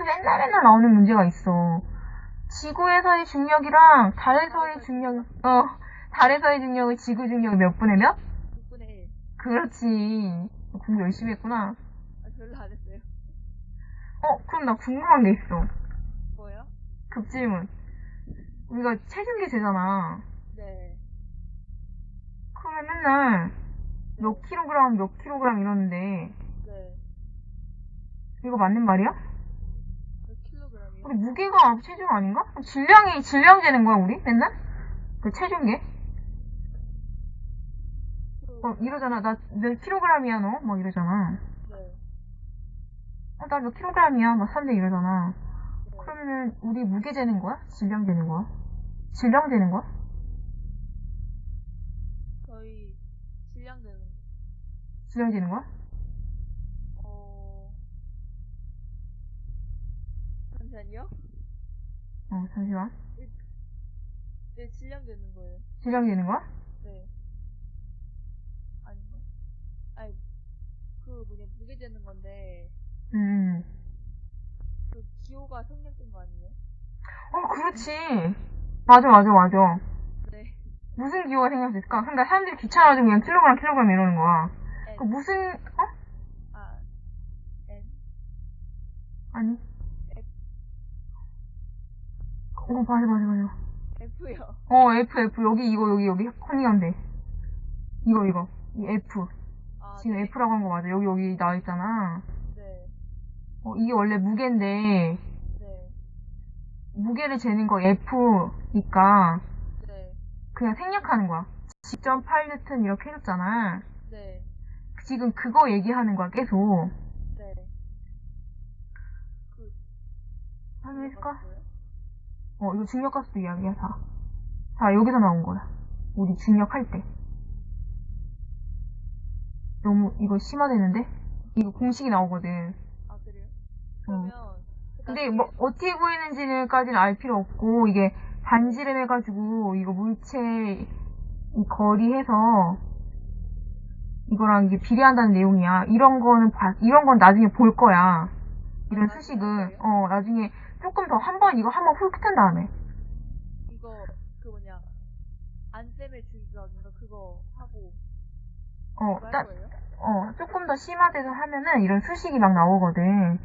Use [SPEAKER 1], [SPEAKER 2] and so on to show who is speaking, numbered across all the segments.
[SPEAKER 1] 시험에서 맨날 맨날 나오는 문제가 있어. 지구에서의 중력이랑 달에서의 중력, 어, 달에서의 중력을 지구 중력이 몇 분의 몇?
[SPEAKER 2] 6분의 1.
[SPEAKER 1] 그렇지. 공부 열심히 했구나.
[SPEAKER 2] 아, 별로 안 했어요.
[SPEAKER 1] 어, 그럼 나 궁금한 게 있어.
[SPEAKER 2] 뭐요?
[SPEAKER 1] 급질문. 우리가 체중계 재잖아.
[SPEAKER 2] 네.
[SPEAKER 1] 그러면 맨날 몇 킬로그램, 몇 킬로그램 이러는데,
[SPEAKER 2] 네.
[SPEAKER 1] 이거 맞는 말이야? 우리 무게가 체중 아닌가? 질량이, 질량 재는 거야, 우리? 맨날? 그 체중계? 어, 이러잖아. 나 몇 킬로그램이야, 너? 막 이러잖아.
[SPEAKER 2] 네.
[SPEAKER 1] 어, 나몇 킬로그램이야? 막 3대 이러잖아.
[SPEAKER 2] 네.
[SPEAKER 1] 그러면은, 우리 무게 재는 거야? 질량 재는 거야? 질량 재는 거야?
[SPEAKER 2] 저희 질량되는
[SPEAKER 1] 질량 재는 거야?
[SPEAKER 2] 어 잠시만요.
[SPEAKER 1] 어, 잠시만.
[SPEAKER 2] 네 질량되는 거예요.
[SPEAKER 1] 질량 재는 거야?
[SPEAKER 2] 네. 아닌가? 아니 그 뭐냐 무게 되는 건데
[SPEAKER 1] 음.
[SPEAKER 2] 그 기호가 생략된 거 아니에요?
[SPEAKER 1] 어, 그렇지. 맞아, 맞아, 맞아.
[SPEAKER 2] 네.
[SPEAKER 1] 무슨 기호가 생겼을까? 그러니까 사람들이 귀찮아가지고 그냥 킬로그램, 킬로그램 이러는 거야. 그 무슨, 어?
[SPEAKER 2] 아 N
[SPEAKER 1] 아니. 어, 맞아, 맞아, 맞아.
[SPEAKER 2] F요.
[SPEAKER 1] 어, F, F. 여기, 이거, 여기, 여기. 컨닝한데. 이거, 이거. 이 F.
[SPEAKER 2] 아
[SPEAKER 1] 지금
[SPEAKER 2] 네.
[SPEAKER 1] F라고 한 거 맞아. 여기, 여기 나와 있잖아.
[SPEAKER 2] 네.
[SPEAKER 1] 어, 이게 원래 무게인데,
[SPEAKER 2] 네.
[SPEAKER 1] 무게를 재는 거 F니까,
[SPEAKER 2] 네.
[SPEAKER 1] 그냥 생략하는 거야. 10.8뉴턴 이렇게 해줬잖아.
[SPEAKER 2] 네.
[SPEAKER 1] 지금 그거 얘기하는 거야, 계속.
[SPEAKER 2] 네. 그
[SPEAKER 1] 확인해줄까? 어, 이거 중력가스도 이야기야, 다. 다 여기서 나온 거야. 우리 중력할 때. 너무, 이거 심화되는데? 이거 공식이 나오거든.
[SPEAKER 2] 아 그래요?
[SPEAKER 1] 어.
[SPEAKER 2] 그러면
[SPEAKER 1] 근데 뭐, 어떻게 구했는지는까지는 알 필요 없고, 이게 반지름 해가지고, 이거 물체, 이 거리 해서, 이거랑 이게 비례한다는 내용이야. 이런 거는, 봐- 이런 건 나중에 볼 거야. 이런
[SPEAKER 2] 아,
[SPEAKER 1] 수식을. 어, 나중에 조금 더 한 번, 이거 한번 훑은 다음에.
[SPEAKER 2] 이거 그 뭐냐 안쌤의 주기각인가 그거 하고
[SPEAKER 1] 어,
[SPEAKER 2] 거예요?
[SPEAKER 1] 어, 조금 더 심화돼서 하면은 이런 수식이 막 나오거든.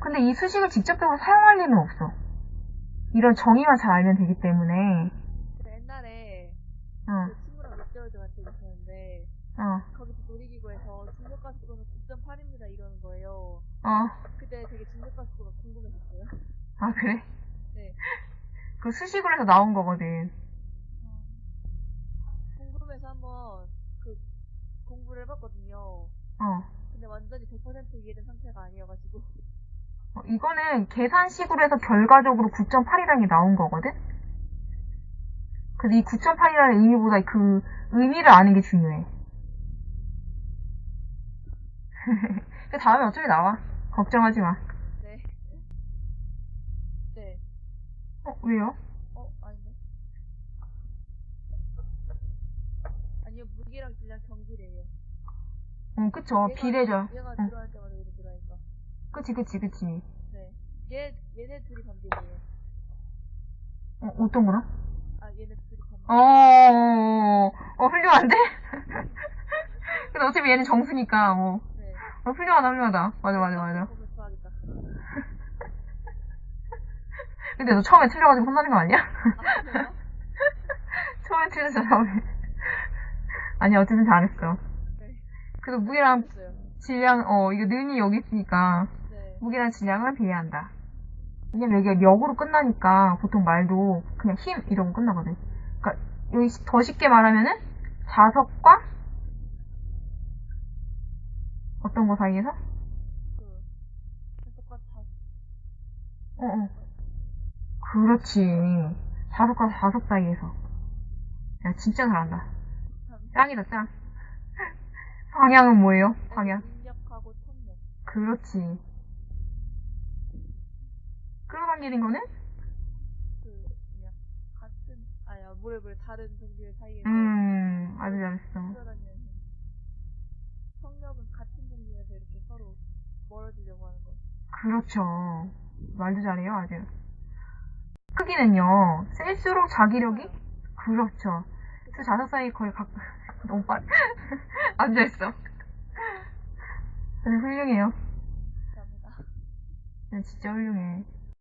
[SPEAKER 1] 근데 이 수식을 직접적으로 사용할 일은 없어. 이런 정의만 잘 알면 되기 때문에,
[SPEAKER 2] 옛날에
[SPEAKER 1] 어,
[SPEAKER 2] 그 친구랑 롯데월드 같은 데 있었는데
[SPEAKER 1] 어,
[SPEAKER 2] 거기서 놀이기구에서 중력가스도는 9.8입니다 이러는 거예요.
[SPEAKER 1] 어.
[SPEAKER 2] 그때 되게 중력가스도가 궁금했었어요.
[SPEAKER 1] 아, 그래?
[SPEAKER 2] 네.
[SPEAKER 1] 그 수식으로 해서 나온 거거든.
[SPEAKER 2] 궁금해서 한번 그 공부를 해봤거든요.
[SPEAKER 1] 어.
[SPEAKER 2] 근데 완전히 100% 이해된 상태가 아니어가지고
[SPEAKER 1] 어, 이거는 계산식으로 해서 결과적으로 9.8이라는 게 나온 거거든? 그래서 이 9.8이라는 의미보다 그 의미를 아는 게 중요해. 그 다음에 어차피 나와. 걱정하지 마.
[SPEAKER 2] 네. 네.
[SPEAKER 1] 어, 왜요?
[SPEAKER 2] 어 아닌데? 아니요 무게랑 질량 경기래요.
[SPEAKER 1] 어, 그쵸.
[SPEAKER 2] 얘가-
[SPEAKER 1] 비례죠.
[SPEAKER 2] 얘가
[SPEAKER 1] 응.
[SPEAKER 2] 들어갈 때마다 얘가 들어가니까.
[SPEAKER 1] 그치, 그치, 그치.
[SPEAKER 2] 네. 얘 얘네 둘이 반대예요.
[SPEAKER 1] 어, 어떤 거라?
[SPEAKER 2] 아 얘네 둘이 반대.
[SPEAKER 1] 어, 어, 어, 훌륭한데? 근데 어차피 얘는 정수니까, 뭐.
[SPEAKER 2] 네.
[SPEAKER 1] 어, 훌륭하다, 훌륭하다. 맞아, 맞아, 맞아.
[SPEAKER 2] 보면 좋아하겠다.
[SPEAKER 1] 근데 너 처음에 틀려가지고 혼나는 거 아니야?
[SPEAKER 2] 아?
[SPEAKER 1] 처음에 틀렸어, 처음에. 아니, 어쨌든 잘했어.
[SPEAKER 2] 네.
[SPEAKER 1] 그래서 무게랑
[SPEAKER 2] 했어요.
[SPEAKER 1] 질량, 어, 이거 는이 여기 있으니까,
[SPEAKER 2] 네.
[SPEAKER 1] 무게랑 질량을 비례한다. 왜냐면 여기가 역으로 끝나니까, 보통 말도 그냥 힘, 이러고 끝나거든. 그니까, 여기 더 쉽게 말하면은, 자석과, 어떤 거 사이에서?
[SPEAKER 2] 그 해석과 다
[SPEAKER 1] 어, 어. 그렇지. 자석과 자석 사이에서. 야, 진짜 잘한다.
[SPEAKER 2] 참.
[SPEAKER 1] 짱이다, 짱. 방향은 뭐예요? 방향. 그렇지. 관계인 거는?
[SPEAKER 2] 그 그냥 같은 아야 뭐래 뭐래 다른 종류의 사이에서
[SPEAKER 1] 음, 아주 잘했어.
[SPEAKER 2] 성력은 같은 종류에서 이렇게 서로 멀어지려고 하는 거.
[SPEAKER 1] 그렇죠. 말도 잘해요, 아주. 크기는요, 셀수록 자기력이? 그렇죠. 수 자석 사이 거의 각, 너무 빠르, 앉아있어. 아주 훌륭해요.
[SPEAKER 2] 감사합니다.
[SPEAKER 1] 네, 진짜 훌륭해.